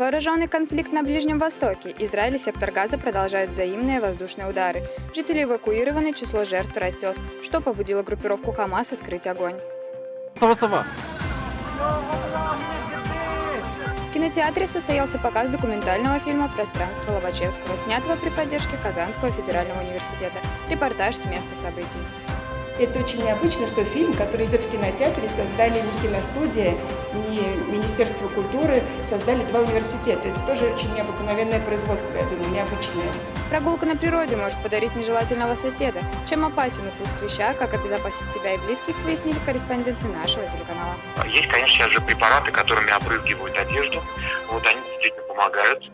Вооруженный конфликт на Ближнем Востоке. Израиль и сектор Газа продолжают взаимные воздушные удары. Жители эвакуированы, число жертв растет. Что побудило группировку Хамас открыть огонь? Сова-сова. В кинотеатре состоялся показ документального фильма «Пространство Лобачевского», снятого при поддержке Казанского федерального университета. Репортаж с места событий. Это очень необычно, что фильм, который идет в кинотеатре, создали не киностудия, не Министерство культуры, создали два университета. Это тоже очень необыкновенное производство, я думаю, необычное. Прогулка на природе может подарить нежелательного соседа. Чем опасен укус клеща, как обезопасить себя и близких, выяснили корреспонденты нашего телеканала. Есть, конечно же, препараты, которыми опрыскивают одежду. Вот они действительно помогают.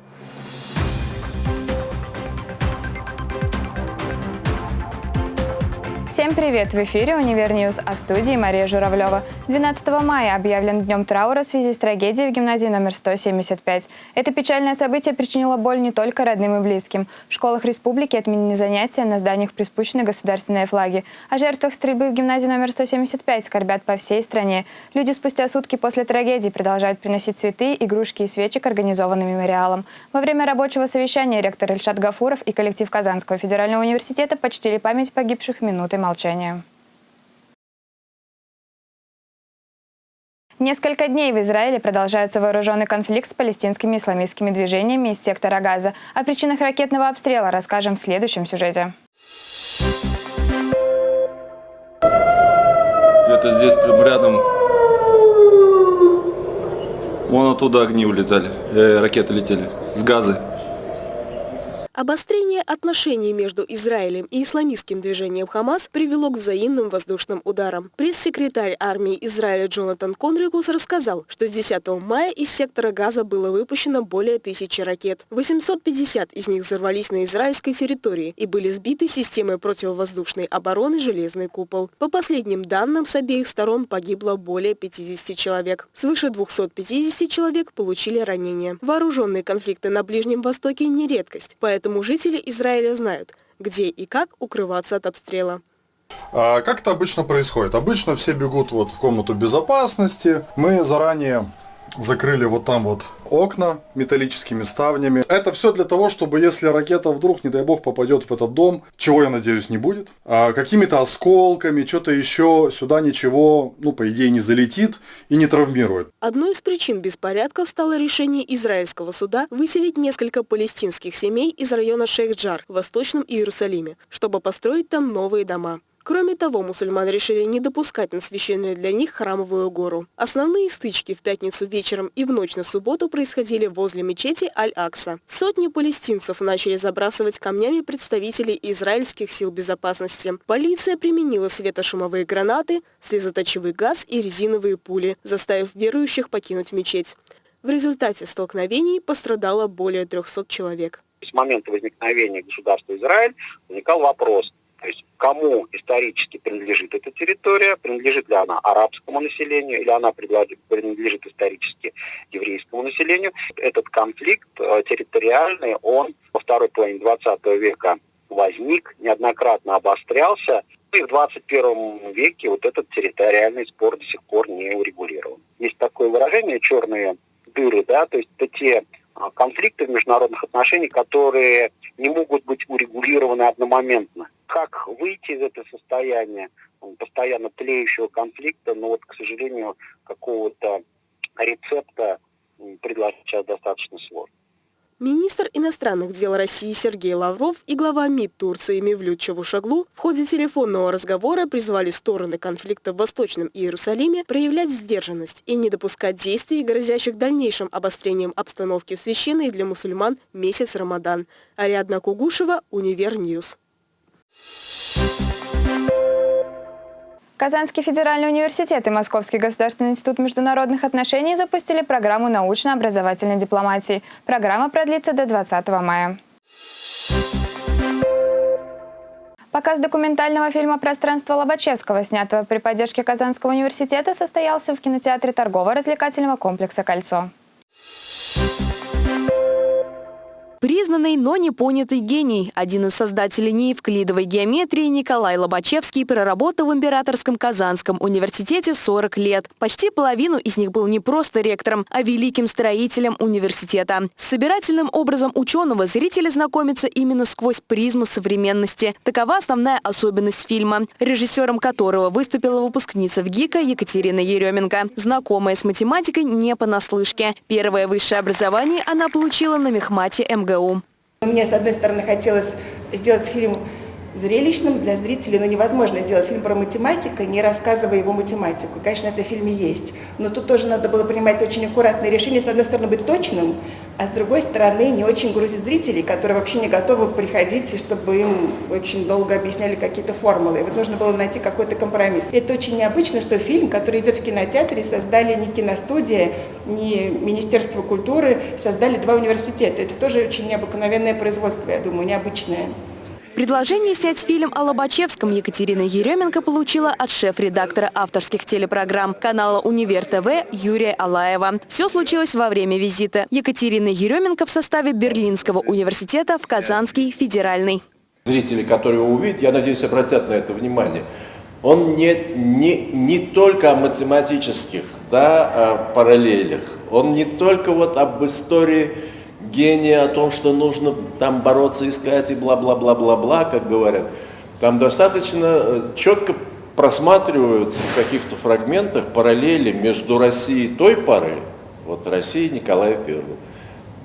Всем привет! В эфире «Univer News», а в студии Мария Журавлева. 12 мая объявлен днем траура в связи с трагедией в гимназии номер 175. Это печальное событие причинило боль не только родным и близким. В школах республики отменены занятия, на зданиях приспущены государственные флаги. О жертвах стрельбы в гимназии номер 175 скорбят по всей стране. Люди спустя сутки после трагедии продолжают приносить цветы, игрушки и свечи к организованным мемориалам. Во время рабочего совещания ректор Ильшат Гафуров и коллектив Казанского федерального университета почтили память погибших минутой молчания. Несколько дней в Израиле продолжается вооруженный конфликт с палестинскими исламистскими движениями из сектора Газа. О причинах ракетного обстрела расскажем в следующем сюжете. Это здесь прям рядом. Вон оттуда огни улетали, э, ракеты летели с газы. Обострение отношений между Израилем и исламистским движением Хамас привело к взаимным воздушным ударам. Пресс-секретарь армии Израиля Джонатан Конрикус рассказал, что с 10 мая из сектора Газа было выпущено более тысячи ракет. 850 из них взорвались на израильской территории и были сбиты системой противовоздушной обороны «Железный купол». По последним данным, с обеих сторон погибло более 50 человек. Свыше 250 человек получили ранения. Вооруженные конфликты на Ближнем Востоке не редкость, поэтому Поэтому жители Израиля знают, где и как укрываться от обстрела. А как это обычно происходит? Обычно все бегут вот в комнату безопасности. Мы заранее закрыли вот там вот окна металлическими ставнями. Это все для того, чтобы если ракета вдруг, не дай бог, попадет в этот дом, чего я надеюсь не будет, а какими-то осколками, что-то еще, сюда ничего, ну, по идее, не залетит и не травмирует. Одной из причин беспорядков стало решение израильского суда выселить несколько палестинских семей из района Шейх-Джар в Восточном Иерусалиме, чтобы построить там новые дома. Кроме того, мусульман решили не допускать на священную для них храмовую гору. Основные стычки в пятницу вечером и в ночь на субботу происходили возле мечети Аль-Акса. Сотни палестинцев начали забрасывать камнями представителей израильских сил безопасности. Полиция применила светошумовые гранаты, слезоточивый газ и резиновые пули, заставив верующих покинуть мечеть. В результате столкновений пострадало более 300 человек. С момента возникновения государства Израиль возникал вопрос, то есть кому исторически принадлежит эта территория, принадлежит ли она арабскому населению или она принадлежит исторически еврейскому населению. Этот конфликт э, территориальный, он во второй половине 20 века возник, неоднократно обострялся, и в 21 веке вот этот территориальный спор до сих пор не урегулирован. Есть такое выражение «черные дыры», да, то есть это те а, конфликты в международных отношениях, которые не могут быть урегулированы одномоментно как выйти из этого состояния постоянно тлеющего конфликта, но вот, к сожалению, какого-то рецепта предложить сейчас достаточно сложно. Министр иностранных дел России Сергей Лавров и глава МИД Турции Мевлют Чавушаглу в ходе телефонного разговора призвали стороны конфликта в Восточном Иерусалиме проявлять сдержанность и не допускать действий, грозящих дальнейшим обострением обстановки в священный для мусульман месяц Рамадан. Ариадна Кугушева, Univer News. Казанский федеральный университет и Московский государственный институт международных отношений запустили программу научно-образовательной дипломатии. Программа продлится до 20 мая. Показ документального фильма «Пространство Лобачевского», снятого при поддержке Казанского университета, состоялся в кинотеатре торгово-развлекательного комплекса «Кольцо». Признанный, но не понятый гений. Один из создателей неевклидовой геометрии Николай Лобачевский проработал в Императорском Казанском университете 40 лет. Почти половину из них был не просто ректором, а великим строителем университета. С собирательным образом ученого зрители знакомятся именно сквозь призму современности. Такова основная особенность фильма, режиссером которого выступила выпускница в ГИКа Екатерина Еременко. Знакомая с математикой не понаслышке. Первое высшее образование она получила на мехмате МГУ. Мне, с одной стороны, хотелось сделать фильм зрелищным для зрителей, но невозможно делать фильм про математика, не рассказывая его математику. Конечно, это в фильме есть, но тут тоже надо было принимать очень аккуратные решения. С одной стороны, быть точным, а с другой стороны, не очень грузить зрителей, которые вообще не готовы приходить, чтобы им очень долго объясняли какие-то формулы. И вот нужно было найти какой-то компромисс. Это очень необычно, что фильм, который идет в кинотеатре, создали не киностудия, не Министерство культуры, создали два университета. Это тоже очень необыкновенное производство, я думаю, необычное. Предложение снять фильм о Лобачевском Екатерина Еременко получила от шеф-редактора авторских телепрограмм канала «Универ ТВ» Юрия Алаева. Все случилось во время визита Екатерины Еременко в составе Берлинского университета в Казанский федеральный. Зрители, которые его увидят, я надеюсь, обратят на это внимание. Он не, не, не только о математических да, параллелях, он не только вот об истории гения о том, что нужно там бороться, искать и бла-бла-бла-бла-бла, как говорят. Там достаточно э, четко просматриваются в каких-то фрагментах параллели между Россией той поры, вот Россией Николая I,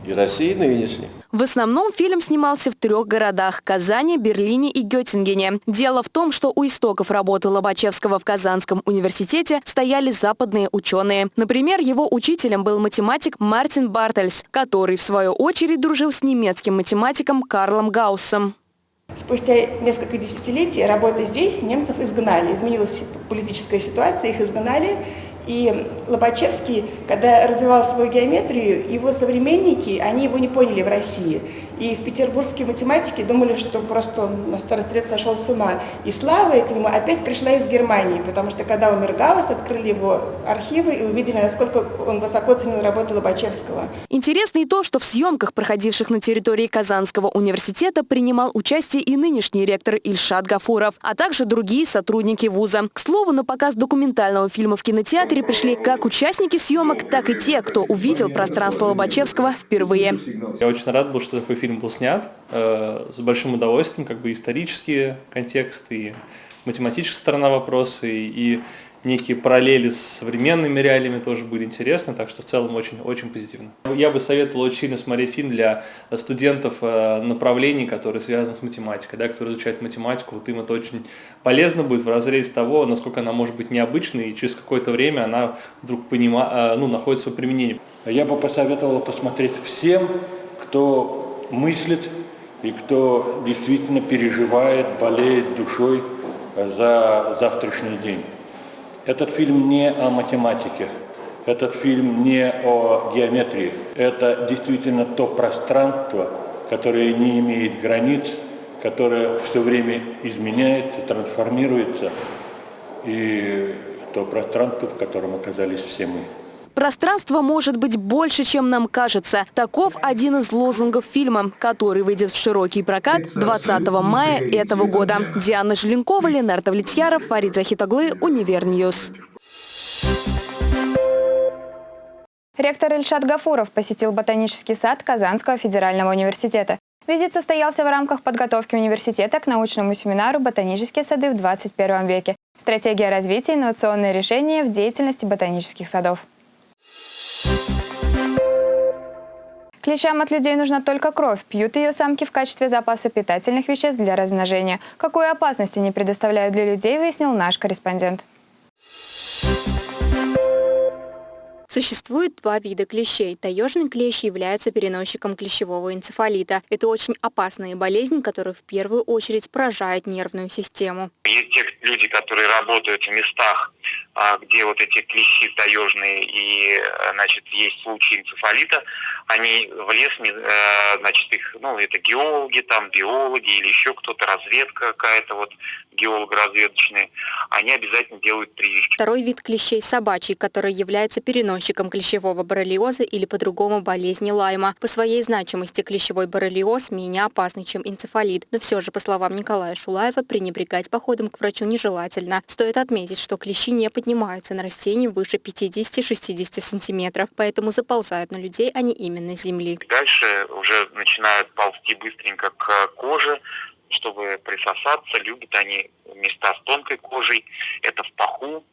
и Россией нынешней. В основном фильм снимался в трех городах – Казани, Берлине и Геттингене. Дело в том, что у истоков работы Лобачевского в Казанском университете стояли западные ученые. Например, его учителем был математик Мартин Бартельс, который, в свою очередь, дружил с немецким математиком Карлом Гауссом. Спустя несколько десятилетий работы здесь немцев изгнали. Изменилась политическая ситуация, их изгнали. И Лобачевский, когда развивал свою геометрию, его современники, они его не поняли в России. И в петербургские математики думали, что просто на старости лет сошел с ума. И слава к нему опять пришла из Германии, потому что когда умер Гаусс, открыли его архивы и увидели, насколько он высоко ценил работу Лобачевского. Интересно и то, что в съемках, проходивших на территории Казанского университета, принимал участие и нынешний ректор Ильшат Гафуров, а также другие сотрудники вуза. К слову, на показ документального фильма в кинотеатре пришли как участники съемок, так и те, кто увидел пространство Лобачевского впервые. Я очень рад был, что такой фильм был снят э, с большим удовольствием, как бы исторические контексты, и математическая сторона вопроса, и, и некие параллели с современными реалиями тоже были интересны, так что в целом очень-очень позитивно. Я бы советовал очень сильно смотреть фильм для студентов э, направлений, которые связаны с математикой, да, которые изучают математику, вот им это очень полезно будет в разрезе того, насколько она может быть необычной, и через какое-то время она вдруг понима, э, ну, находит свое применение. Я бы посоветовал посмотреть всем, кто мыслит и кто действительно переживает, болеет душой за завтрашний день. Этот фильм не о математике, этот фильм не о геометрии. Это действительно то пространство, которое не имеет границ, которое все время изменяется, трансформируется, и то пространство, в котором оказались все мы. Пространство может быть больше, чем нам кажется. Таков один из лозунгов фильма, который выйдет в широкий прокат 20 мая этого года. Диана Желенкова, Ленар Давлетьяров, Фарид Захит оглы, Univer News. Ректор Ильшат Гафуров посетил ботанический сад Казанского федерального университета. Визит состоялся в рамках подготовки университета к научному семинару «Ботанические сады в 21 веке. Стратегия развития и инновационные решения в деятельности ботанических садов». Клещам от людей нужна только кровь. Пьют ее самки в качестве запаса питательных веществ для размножения. Какую опасность они предоставляют для людей, выяснил наш корреспондент. Существует два вида клещей. Таежный клещ является переносчиком клещевого энцефалита. Это очень опасная болезнь, которая в первую очередь поражает нервную систему. Есть те люди, которые работают в местах, где вот эти клещи таежные и, э, значит, есть случаи энцефалита, они в лес, э, значит, их, ну, это геологи, там, биологи или еще кто-то, разведка какая-то, вот, геолого-разведочные, они обязательно делают прививки. Второй вид клещей – собачий, который является переносчиком клещевого боррелиоза или по-другому болезни Лайма. По своей значимости клещевой боррелиоз менее опасный, чем энцефалит. Но все же, по словам Николая Шулаева, пренебрегать походом к врачу нежелательно. Стоит отметить, что клещи не поднимаются на растении выше 50-60 сантиметров, поэтому заползают на людей они именно с земли. Дальше уже начинают ползти быстренько к коже, чтобы присосаться. Любят они места с тонкой кожей. Это в паху,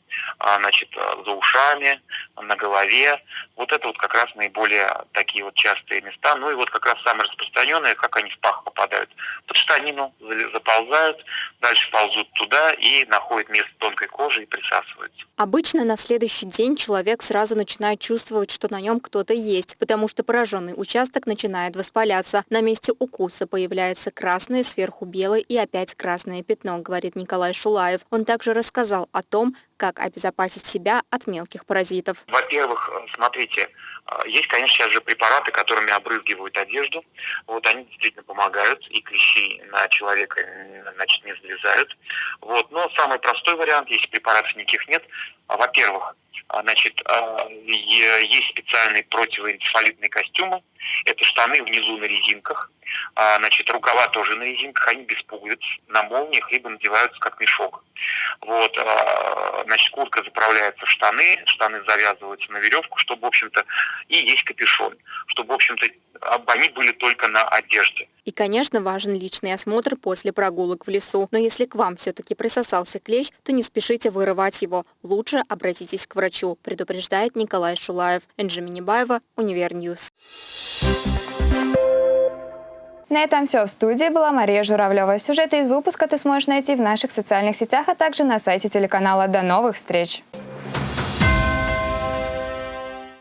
значит, за ушами, на голове. Вот это вот как раз наиболее такие вот частые места. Ну и вот как раз самые распространенные, как они в пах попадают. Под штанину заползают, дальше ползут туда и находят место тонкой кожи и присасываются. Обычно на следующий день человек сразу начинает чувствовать, что на нем кто-то есть, потому что пораженный участок начинает воспаляться. На месте укуса появляется красное, сверху белое и опять красное пятно, говорит Николай Шулаев. Он также рассказал о том, как обезопасить себя от мелких паразитов. Во-первых, смотрите, есть, конечно, сейчас же препараты, которыми обрызгивают одежду. Вот они действительно помогают, и клещи на человека значит, не залезают. Вот. Но самый простой вариант, если препаратов никаких нет, во-первых, значит, есть специальные противоэнцефалитные костюмы, это штаны внизу на резинках, значит, рукава тоже на резинках, они без пуговиц, на молниях, либо надеваются как мешок. Вот, значит, куртка заправляется в штаны, штаны завязываются на веревку, чтобы, в общем-то, и есть капюшон, чтобы, в общем-то, они были только на одежде. И, конечно, важен личный осмотр после прогулок в лесу. Но если к вам все-таки присосался клещ, то не спешите вырывать его. Лучше обратитесь к врачу, предупреждает Николай Шулаев. Энже Минибаева, Univer News. На этом все. В студии была Мария Журавлева. Сюжеты из выпуска ты сможешь найти в наших социальных сетях, а также на сайте телеканала. До новых встреч!